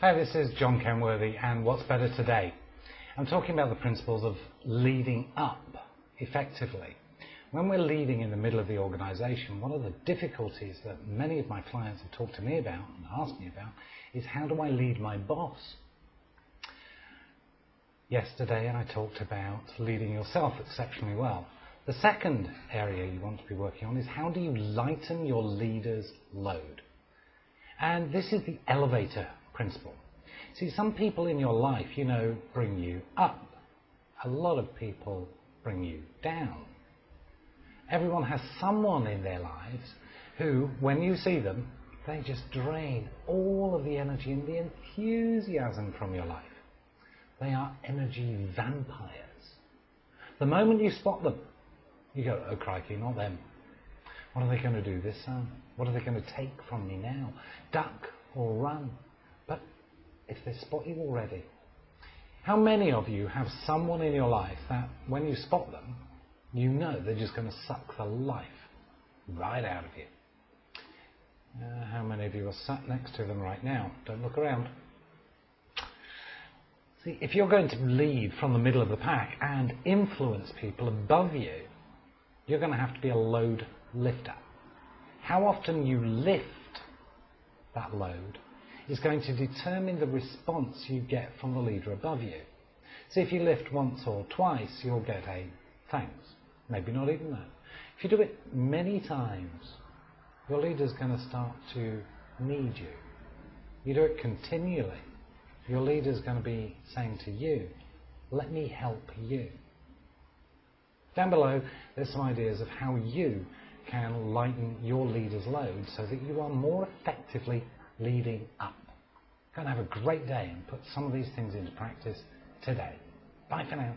Hi, this is John Kenworthy and What's Better Today. I'm talking about the principles of leading up effectively. When we're leading in the middle of the organization, one of the difficulties that many of my clients have talked to me about and asked me about is how do I lead my boss? Yesterday I talked about leading yourself exceptionally well. The second area you want to be working on is how do you lighten your leader's load? And this is the elevator principle. See, some people in your life, you know, bring you up. A lot of people bring you down. Everyone has someone in their lives who, when you see them, they just drain all of the energy and the enthusiasm from your life. They are energy vampires. The moment you spot them, you go, oh crikey, not them. What are they going to do this time? What are they going to take from me now? Duck or run? If they spot you already. How many of you have someone in your life that when you spot them, you know they're just going to suck the life right out of you? Uh, how many of you are sat next to them right now? Don't look around. See, if you're going to lead from the middle of the pack and influence people above you, you're going to have to be a load lifter. How often you lift that load is going to determine the response you get from the leader above you. So if you lift once or twice, you'll get a thanks. Maybe not even that. If you do it many times, your leader's going to start to need you. You do it continually, your leader's going to be saying to you, let me help you. Down below, there's some ideas of how you can lighten your leader's load so that you are more effectively leading up. Go and have a great day and put some of these things into practice today. Bye for now.